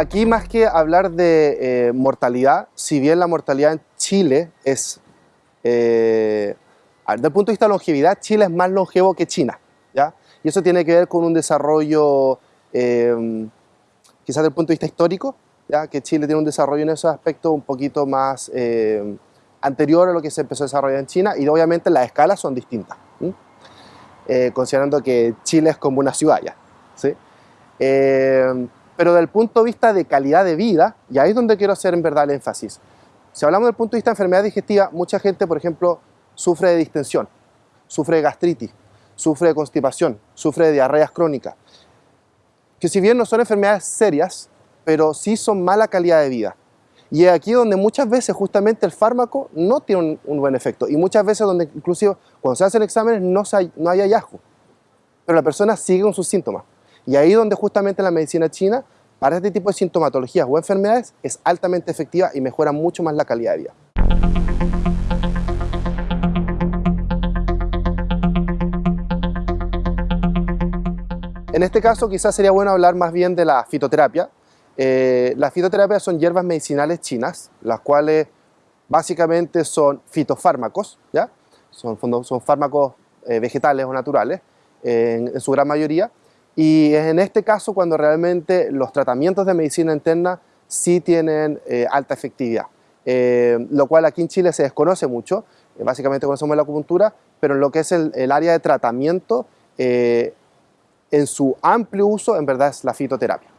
Aquí más que hablar de eh, mortalidad, si bien la mortalidad en Chile es, eh, desde el punto de vista de longevidad, Chile es más longevo que China, ¿ya? Y eso tiene que ver con un desarrollo, eh, quizás desde el punto de vista histórico, ¿ya? que Chile tiene un desarrollo en esos aspectos un poquito más eh, anterior a lo que se empezó a desarrollar en China y obviamente las escalas son distintas, eh, considerando que Chile es como una ciudad ya. ¿sí? Eh, pero desde el punto de vista de calidad de vida, y ahí es donde quiero hacer en verdad el énfasis. Si hablamos del punto de vista de enfermedad digestiva, mucha gente, por ejemplo, sufre de distensión, sufre de gastritis, sufre de constipación, sufre de diarreas crónicas, que si bien no son enfermedades serias, pero sí son mala calidad de vida. Y es aquí donde muchas veces justamente el fármaco no tiene un, buen efecto y muchas veces donde inclusive cuando se hacen exámenes no, no hay hallazgo, pero la persona sigue con sus síntomas. Y ahí donde justamente la medicina china, para este tipo de sintomatologías o enfermedades, es altamente efectiva y mejora mucho más la calidad de vida. En este caso quizás sería bueno hablar más bien de la fitoterapia. Eh, las fitoterapias son hierbas medicinales chinas, las cuales básicamente son fitofármacos, ¿ya? Son, fármacos eh, vegetales o naturales, eh, en, en su gran mayoría, y es en este caso cuando realmente los tratamientos de medicina interna sí tienen eh, alta efectividad, eh, lo cual aquí en Chile se desconoce mucho, eh, básicamente conocemos la acupuntura, pero en lo que es el, el área de tratamiento, en su amplio uso, en verdad es la fitoterapia.